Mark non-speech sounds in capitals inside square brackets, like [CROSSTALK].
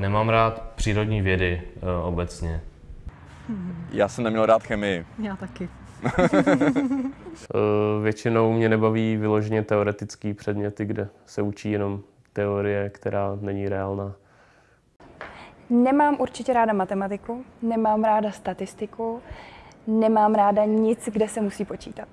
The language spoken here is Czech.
nemám rád přírodní vědy eh, obecně. Já jsem neměl rád chemii. Já taky. [LAUGHS] Eh, většinou mě nebaví vyloženě teoretický předměty, kde se učí jenom teorie, která není reálná. Nemám určitě ráda matematiku, nemám ráda statistiku, nemám ráda nic, kde se musí počítat.